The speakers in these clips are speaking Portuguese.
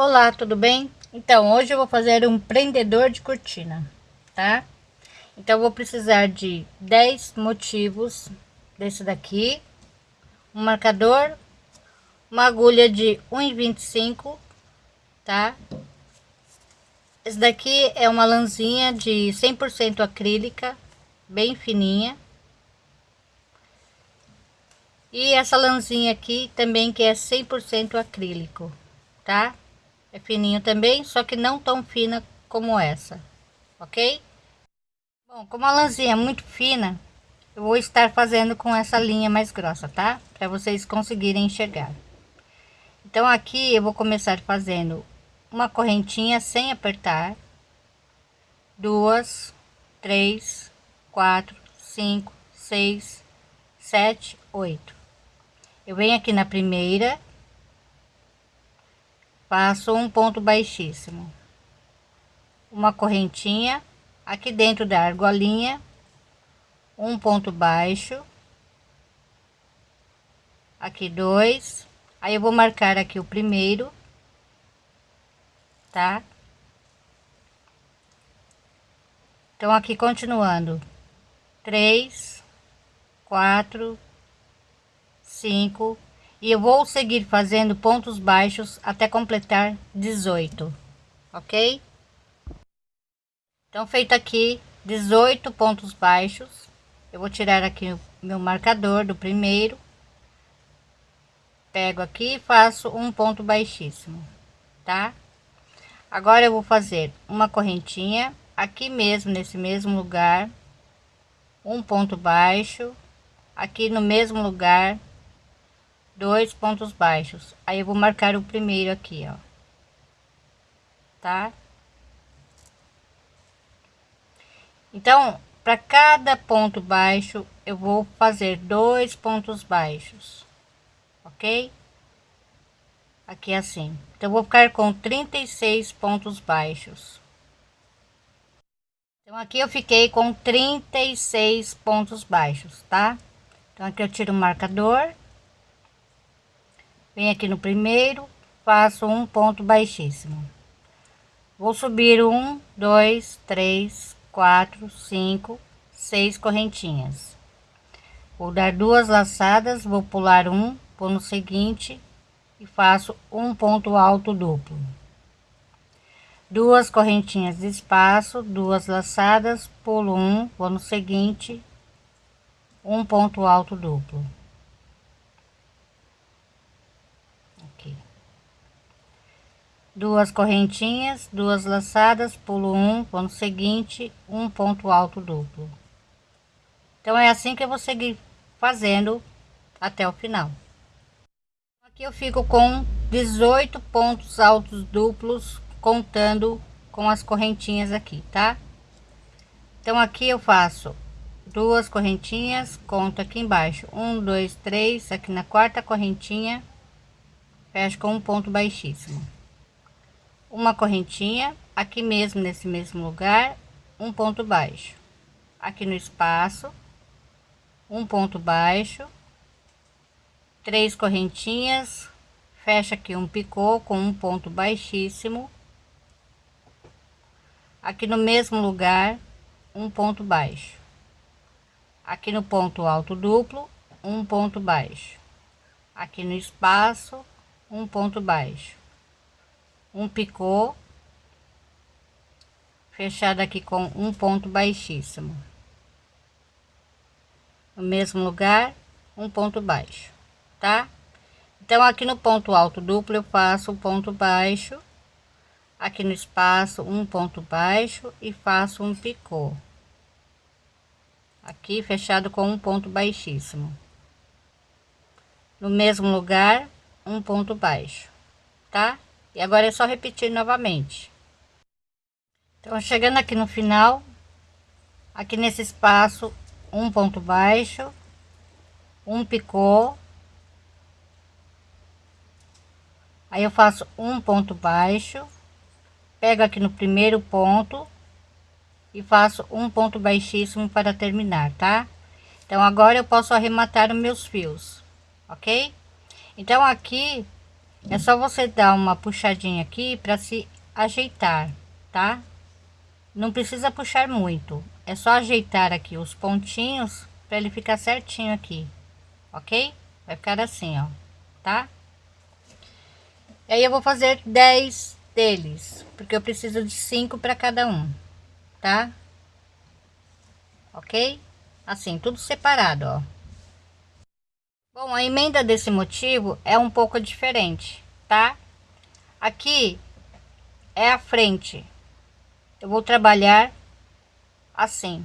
Olá, tudo bem? Então, hoje eu vou fazer um prendedor de cortina, tá? Então, vou precisar de 10 motivos desse daqui, um marcador, uma agulha de 1,25, tá? Esse daqui é uma lãzinha de 100% acrílica, bem fininha. E essa lãzinha aqui também que é 100% acrílico, tá? É fininho também, só que não tão fina como essa, ok? Bom, como a lãzinha é muito fina, eu vou estar fazendo com essa linha mais grossa, tá? Para vocês conseguirem enxergar. Então aqui eu vou começar fazendo uma correntinha sem apertar, duas, três, quatro, cinco, seis, sete, oito. Eu venho aqui na primeira faço um ponto baixíssimo. Uma correntinha aqui dentro da argolinha um ponto baixo aqui dois. Aí eu vou marcar aqui o primeiro tá? Então aqui continuando três quatro cinco e eu vou seguir fazendo pontos baixos até completar 18 ok? Então feito aqui 18 pontos baixos eu vou tirar aqui o meu marcador do primeiro pego aqui e faço um ponto baixíssimo tá? Agora eu vou fazer uma correntinha aqui mesmo nesse mesmo lugar um ponto baixo aqui no mesmo lugar dois pontos baixos. Aí eu vou marcar o primeiro aqui ó. Tá? Então para cada ponto baixo eu vou fazer dois pontos baixos ok? Aqui assim. Então vou ficar com 36 pontos baixos. Então aqui eu fiquei com 36 pontos baixos tá? Então aqui eu tiro o marcador venho aqui no primeiro faço um ponto baixíssimo. Vou subir um dois três quatro cinco seis correntinhas. Vou dar duas laçadas vou pular um vou no seguinte e faço um ponto alto duplo. Duas correntinhas de espaço duas laçadas pulo um vou no seguinte um ponto alto duplo duas correntinhas duas laçadas pulo um no seguinte um ponto alto duplo. Então é assim que eu vou seguir fazendo até o final. Aqui eu fico com 18 pontos altos duplos contando com as correntinhas aqui tá? Então aqui eu faço duas correntinhas conto aqui embaixo. Um dois três aqui na quarta correntinha fecho com um ponto baixíssimo. Uma correntinha aqui mesmo nesse mesmo lugar um ponto baixo. Aqui no espaço um ponto baixo três correntinhas fecha aqui um picô com um ponto baixíssimo. Aqui no mesmo lugar um ponto baixo. Aqui no ponto alto duplo um ponto baixo. Aqui no espaço um ponto baixo. Um picô fechado aqui com um ponto baixíssimo. No mesmo lugar um ponto baixo tá? Então aqui no ponto alto duplo eu faço um ponto baixo. Aqui no espaço um ponto baixo e faço um picô. Aqui fechado com um ponto baixíssimo. No mesmo lugar um ponto baixo tá? E agora é só repetir novamente. Então chegando aqui no final aqui nesse espaço um ponto baixo um picô. Aí eu faço um ponto baixo pego aqui no primeiro ponto e faço um ponto baixíssimo para terminar tá? Então agora eu posso arrematar os meus fios ok então aqui é só você dar uma puxadinha aqui para se ajeitar, tá? Não precisa puxar muito, é só ajeitar aqui os pontinhos para ele ficar certinho aqui, ok? Vai ficar assim, ó, tá? E aí eu vou fazer 10 deles, porque eu preciso de 5 para cada um, tá? Ok? Assim, tudo separado, ó. Bom, a emenda desse motivo é um pouco diferente, tá? Aqui é a frente. Eu vou trabalhar assim,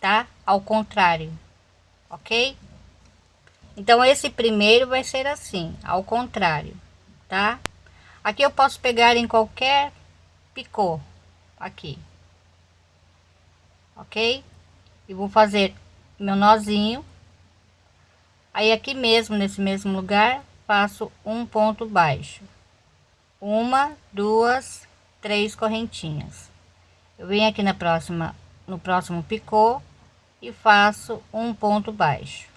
tá? Ao contrário, ok? Então, esse primeiro vai ser assim, ao contrário, tá? Aqui eu posso pegar em qualquer picô, aqui, ok? E vou fazer meu nozinho aí aqui mesmo nesse mesmo lugar faço um ponto baixo. Uma duas três correntinhas. Eu venho aqui na próxima no próximo picô e faço um ponto baixo.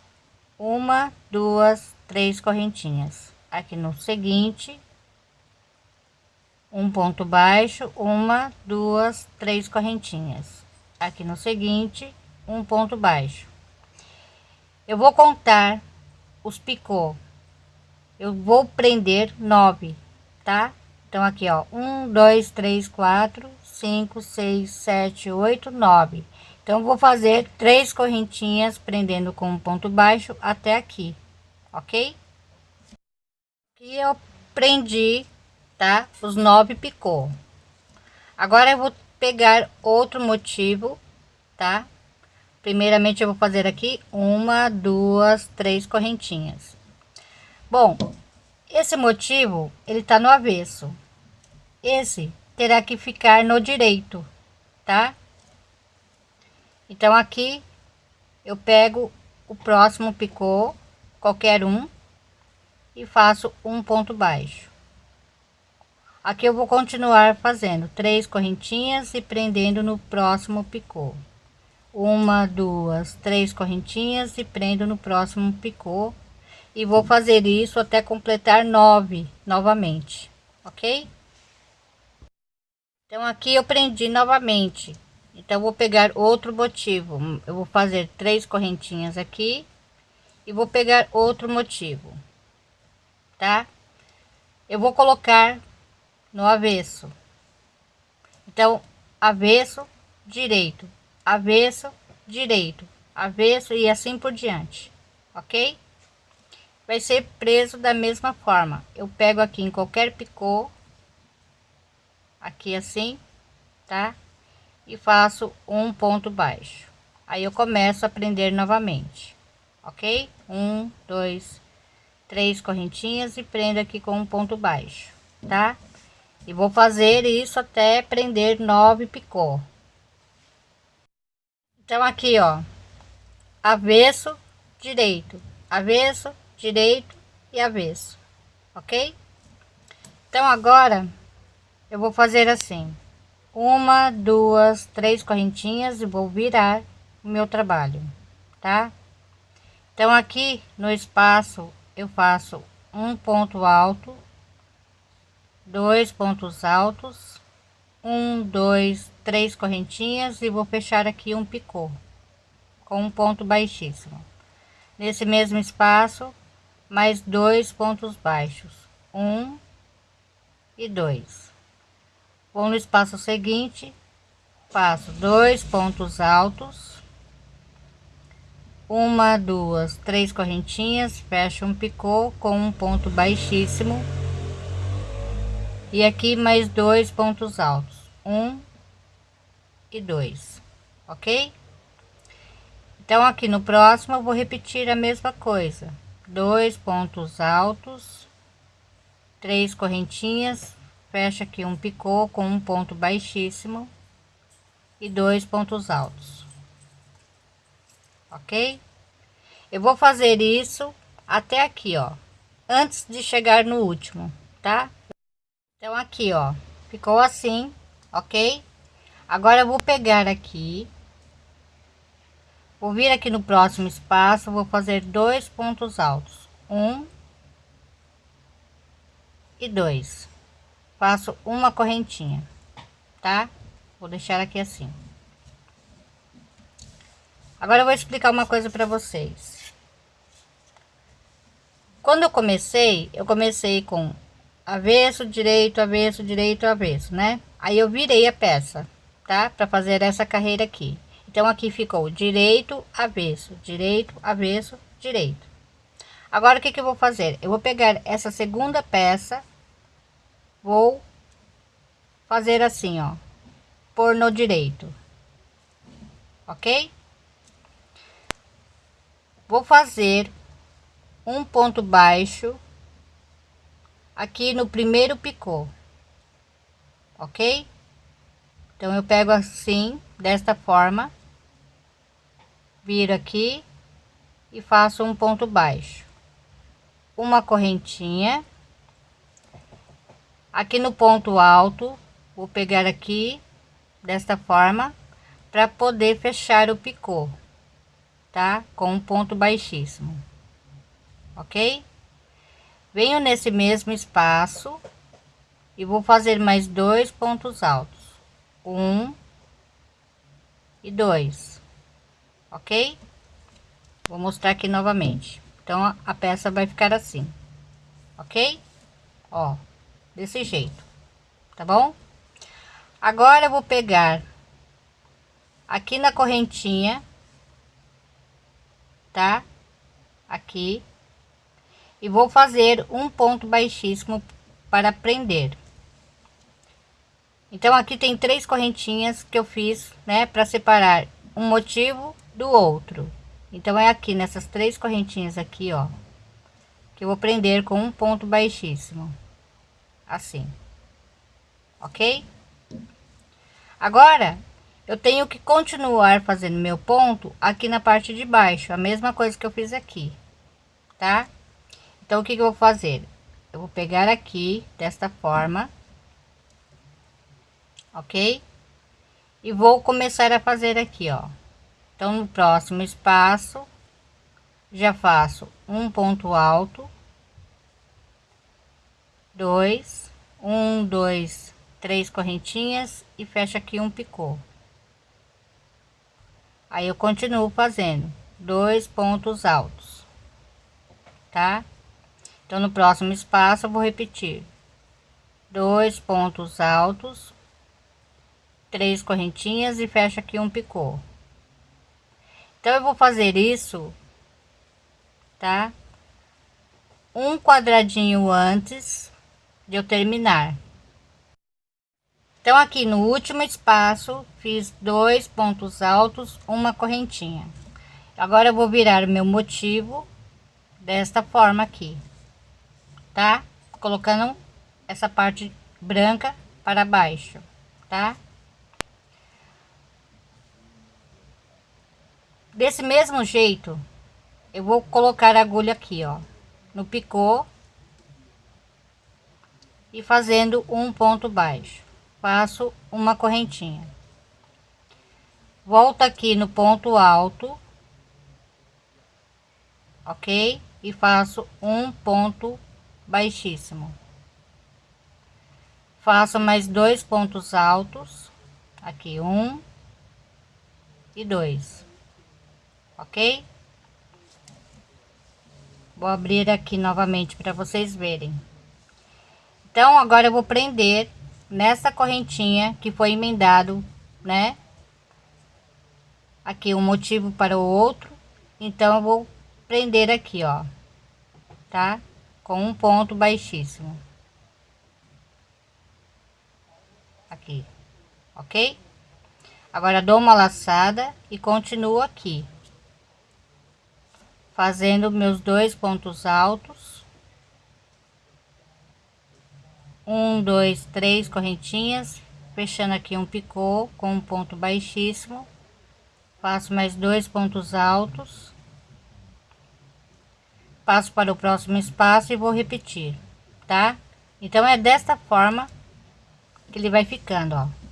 Uma duas três correntinhas. Aqui no seguinte um ponto baixo uma duas três correntinhas. Aqui no seguinte um ponto baixo eu vou contar os picô. Eu vou prender nove, tá? Então aqui, ó, um, dois, três, quatro, cinco, seis, sete, oito, nove. Então vou fazer três correntinhas prendendo com um ponto baixo até aqui, ok? Aqui eu prendi, tá? Os nove picô. Agora eu vou pegar outro motivo, tá? Primeiramente eu vou fazer aqui uma duas três correntinhas. Bom esse motivo ele tá no avesso. Esse terá que ficar no direito tá? Então aqui eu pego o próximo picô qualquer um e faço um ponto baixo. Aqui eu vou continuar fazendo três correntinhas e prendendo no próximo picô uma duas três correntinhas e prendo no próximo picô. E vou fazer isso até completar nove novamente ok? Então aqui eu prendi novamente. Então vou pegar outro motivo. Eu vou fazer três correntinhas aqui e vou pegar outro motivo tá? Eu vou colocar no avesso. Então avesso direito avesso, direito, avesso e assim por diante, ok? Vai ser preso da mesma forma. Eu pego aqui em qualquer picô, aqui assim, tá? E faço um ponto baixo. Aí eu começo a prender novamente, ok? Um, dois, três correntinhas e prendo aqui com um ponto baixo, tá? E vou fazer isso até prender nove picô. Então, aqui, ó, avesso, direito, avesso, direito e avesso, ok? Então, agora, eu vou fazer assim, uma, duas, três correntinhas e vou virar o meu trabalho, tá? Então, aqui no espaço, eu faço um ponto alto, dois pontos altos, um, dois, três correntinhas e vou fechar aqui um picô com um ponto baixíssimo. Nesse mesmo espaço, mais dois pontos baixos, um e dois. Vou no espaço seguinte, faço dois pontos altos, uma, duas, três correntinhas, fecho um picô com um ponto baixíssimo e aqui mais dois pontos altos, um e dois, ok? Então, aqui no próximo eu vou repetir a mesma coisa, dois pontos altos, três correntinhas, fecha aqui um picô com um ponto baixíssimo e dois pontos altos, ok? Eu vou fazer isso até aqui, ó, antes de chegar no último, tá? Então, aqui, ó, ficou assim, ok? Agora eu vou pegar aqui, vou vir aqui no próximo espaço, vou fazer dois pontos altos, um e dois. Faço uma correntinha tá? Vou deixar aqui assim. Agora eu vou explicar uma coisa para vocês. Quando eu comecei eu comecei com avesso direito avesso direito avesso né? Aí eu virei a peça tá? Para fazer essa carreira aqui. Então aqui ficou direito avesso direito avesso direito. Agora o que que eu vou fazer? Eu vou pegar essa segunda peça vou fazer assim ó por no direito. Ok? Vou fazer um ponto baixo aqui no primeiro picô. Ok então eu pego assim desta forma viro aqui e faço um ponto baixo. Uma correntinha. Aqui no ponto alto vou pegar aqui desta forma para poder fechar o picô tá? Com um ponto baixíssimo. Ok? Venho nesse mesmo espaço e vou fazer mais dois pontos altos um e dois ok? Vou mostrar aqui novamente. Então a peça vai ficar assim ok? Ó desse jeito tá bom? Agora eu vou pegar aqui na correntinha tá? Aqui. E vou fazer um ponto baixíssimo para prender então aqui tem três correntinhas que eu fiz né para separar um motivo do outro. Então é aqui nessas três correntinhas aqui ó que eu vou prender com um ponto baixíssimo. Assim. Ok? Agora eu tenho que continuar fazendo meu ponto aqui na parte de baixo. A mesma coisa que eu fiz aqui tá? Então o que, que eu vou fazer? Eu vou pegar aqui desta forma ok? E vou começar a fazer aqui ó. Então no próximo espaço já faço um ponto alto dois um dois três correntinhas e fecho aqui um picô. Aí eu continuo fazendo dois pontos altos tá? Então no próximo espaço eu vou repetir. Dois pontos altos três correntinhas e fecho aqui um picô. Então eu vou fazer isso tá? Um quadradinho antes de eu terminar. Então aqui no último espaço fiz dois pontos altos uma correntinha. Agora eu vou virar meu motivo desta forma aqui tá? Colocando essa parte branca para baixo tá desse mesmo jeito eu vou colocar a agulha aqui ó no picô e fazendo um ponto baixo. Faço uma correntinha. Volto aqui no ponto alto ok? E faço um ponto baixíssimo. Faço mais dois pontos altos aqui um e dois ok? Vou abrir aqui novamente para vocês verem. Então agora eu vou prender nessa correntinha que foi emendado né? Aqui um motivo para o outro. Então eu vou prender aqui ó. Tá? Com um ponto baixíssimo. Aqui. Ok? Agora dou uma laçada e continuo aqui fazendo meus dois pontos altos. Um dois três correntinhas. Fechando aqui um picô com um ponto baixíssimo. Faço mais dois pontos altos. Passo para o próximo espaço e vou repetir tá? Então é desta forma que ele vai ficando ó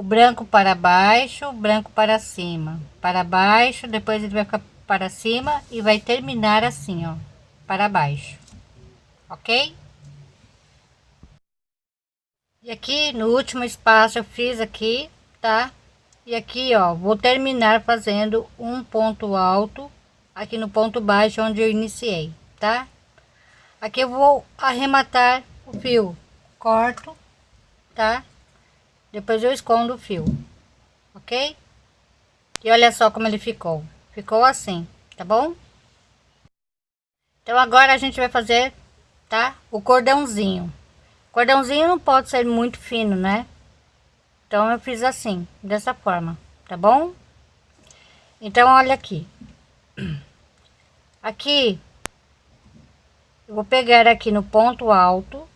o branco para baixo o branco para cima para baixo depois ele vai ficar para cima e vai terminar assim ó para baixo ok? E aqui no último espaço eu fiz aqui, tá? E aqui, ó, vou terminar fazendo um ponto alto aqui no ponto baixo onde eu iniciei, tá? Aqui eu vou arrematar o fio, corto, tá? Depois eu escondo o fio, ok? E olha só como ele ficou. Ficou assim, tá bom? Então agora a gente vai fazer, tá? O cordãozinho. Cordãozinho não pode ser muito fino, né? Então eu fiz assim, dessa forma, tá bom? Então olha aqui. Aqui eu vou pegar aqui no ponto alto,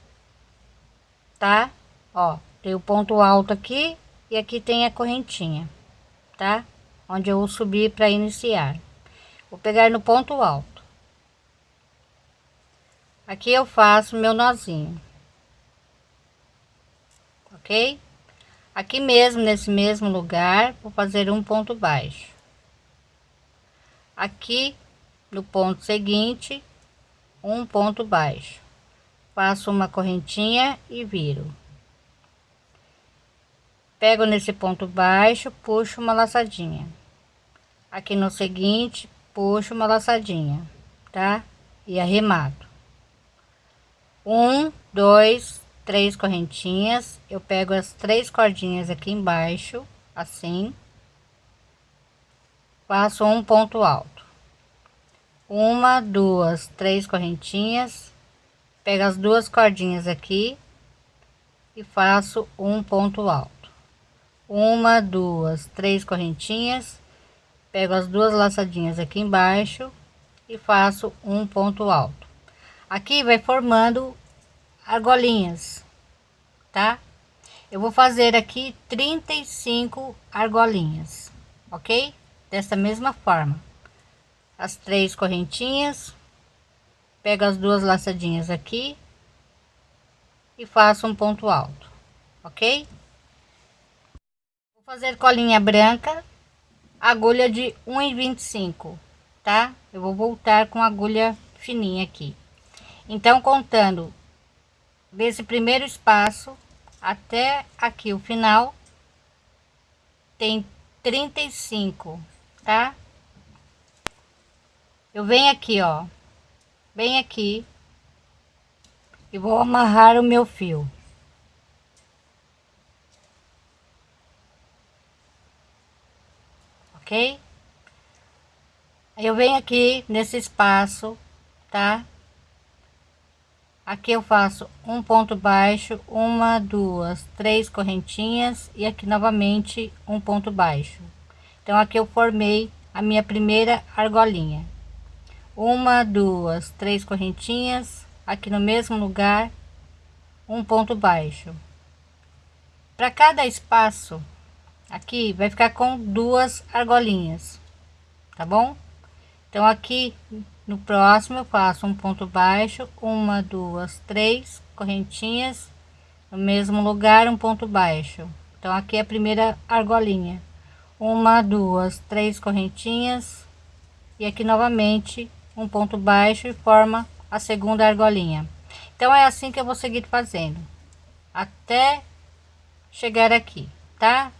tá? Ó, tem o ponto alto aqui e aqui tem a correntinha, tá? Onde eu vou subir para iniciar. Vou pegar no ponto alto. Aqui eu faço meu nozinho. Ok? Aqui mesmo, nesse mesmo lugar, vou fazer um ponto baixo. Aqui no ponto seguinte, um ponto baixo faço uma correntinha e viro pego nesse ponto baixo puxo uma laçadinha. Aqui no seguinte puxo uma laçadinha tá? E arremato. Um dois três correntinhas. Eu pego as três cordinhas aqui embaixo assim. Faço um ponto alto. Uma, duas, três correntinhas, pego as duas cordinhas aqui e faço um ponto alto. Uma, duas, três correntinhas, pego as duas laçadinhas aqui embaixo e faço um ponto alto. Aqui vai formando argolinhas, tá? Eu vou fazer aqui 35 argolinhas, ok? Dessa mesma forma as três correntinhas, pego as duas laçadinhas aqui e faço um ponto alto, ok? Vou fazer colinha branca, agulha de 1,25, tá? Eu vou voltar com agulha fininha aqui. Então, contando desse primeiro espaço até aqui o final, tem 35, tá? eu venho aqui ó bem aqui e vou amarrar o meu fio ok? Eu venho aqui nesse espaço tá? Aqui eu faço um ponto baixo uma duas três correntinhas e aqui novamente um ponto baixo. Então aqui eu formei a minha primeira argolinha. Uma duas três correntinhas aqui no mesmo lugar um ponto baixo. Para cada espaço aqui vai ficar com duas argolinhas tá bom? Então aqui no próximo eu faço um ponto baixo uma duas três correntinhas no mesmo lugar um ponto baixo. Então aqui é a primeira argolinha. Uma duas três correntinhas e aqui novamente um ponto baixo e forma a segunda argolinha. Então é assim que eu vou seguir fazendo até chegar aqui tá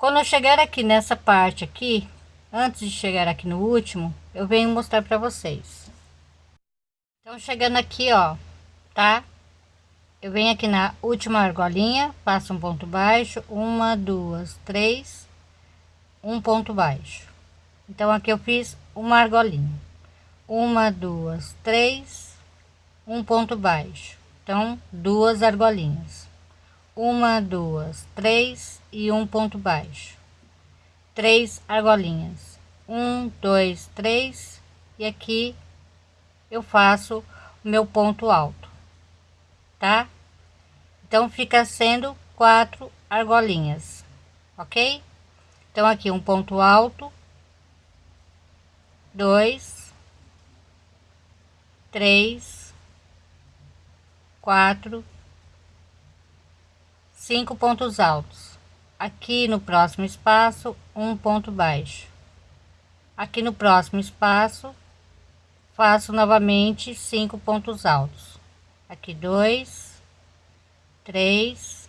quando eu chegar aqui nessa parte aqui antes de chegar aqui no último eu venho mostrar para vocês. Então chegando aqui ó tá? Eu venho aqui na última argolinha faço um ponto baixo uma duas três um ponto baixo. Então aqui eu fiz uma argolinha. Uma duas três um ponto baixo. Então duas argolinhas uma duas três e um ponto baixo. Três argolinhas. Um dois três e aqui eu faço o meu ponto alto tá? Então fica sendo quatro argolinhas ok? Então aqui um ponto alto. Dois, três, quatro, cinco pontos altos. Aqui no próximo espaço, um ponto baixo. Aqui no próximo espaço, faço novamente cinco pontos altos. Aqui dois três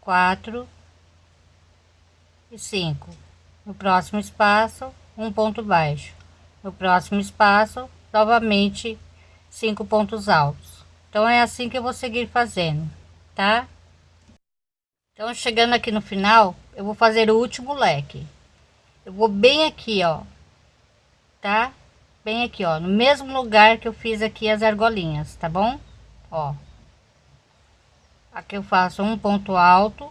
quatro e cinco. No próximo espaço um ponto baixo. No próximo espaço novamente cinco pontos altos. Então é assim que eu vou seguir fazendo tá então chegando aqui no final eu vou fazer o último leque. Eu vou bem aqui ó. Tá? Bem aqui ó. No mesmo lugar que eu fiz aqui as argolinhas tá bom? Ó. Aqui eu faço um ponto alto.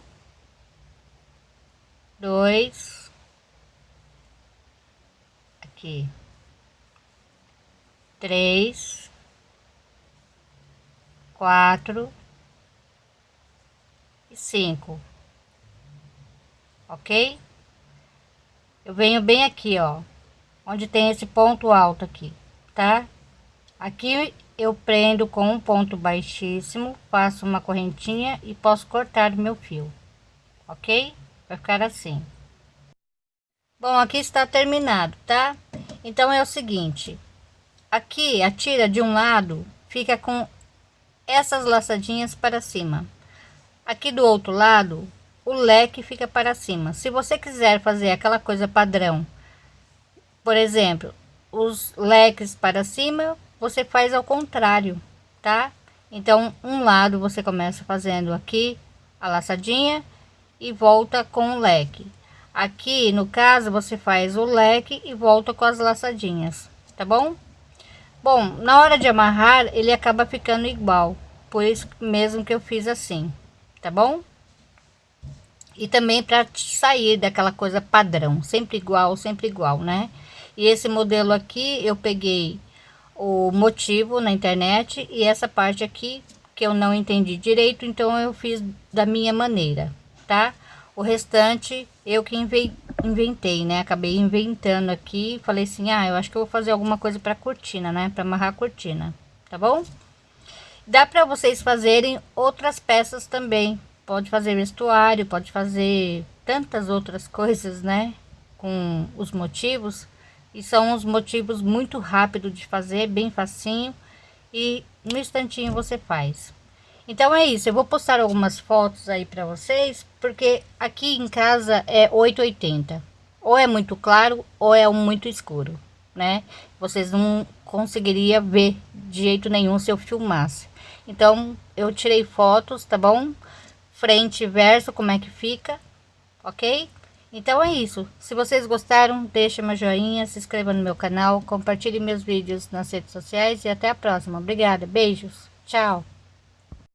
Dois. Aqui. Três. Quatro e cinco. Ok? Eu venho bem aqui ó onde tem esse ponto alto aqui tá? Aqui eu prendo com um ponto baixíssimo faço uma correntinha e posso cortar meu fio ok? Vai ficar assim. Bom aqui está terminado tá? Então é o seguinte aqui a tira de um lado fica com essas laçadinhas para cima aqui do outro lado o leque fica para cima. Se você quiser fazer aquela coisa padrão por exemplo os leques para cima você faz ao contrário tá? Então um lado você começa fazendo aqui a laçadinha e volta com o leque. Aqui no caso você faz o leque e volta com as laçadinhas tá bom? Bom na hora de amarrar ele acaba ficando igual. Por isso mesmo que eu fiz assim tá bom? E também para sair daquela coisa padrão sempre igual sempre igual né? E esse modelo aqui eu peguei o motivo na internet e essa parte aqui que eu não entendi direito então eu fiz da minha maneira tá? O restante eu que inventei né? Acabei inventando aqui falei assim ah eu acho que eu vou fazer alguma coisa para cortina né? Para amarrar a cortina tá bom dá para vocês fazerem outras peças também pode fazer vestuário pode fazer tantas outras coisas né com os motivos e são os motivos muito rápido de fazer bem facinho e no instantinho você faz então é isso, eu vou postar algumas fotos aí para vocês, porque aqui em casa é 880. Ou é muito claro ou é muito escuro, né? Vocês não conseguiria ver de jeito nenhum se eu filmasse. Então eu tirei fotos, tá bom? Frente e verso, como é que fica, ok? Então é isso. Se vocês gostaram, deixa meu joinha, se inscreva no meu canal, compartilhe meus vídeos nas redes sociais e até a próxima. Obrigada, beijos, tchau.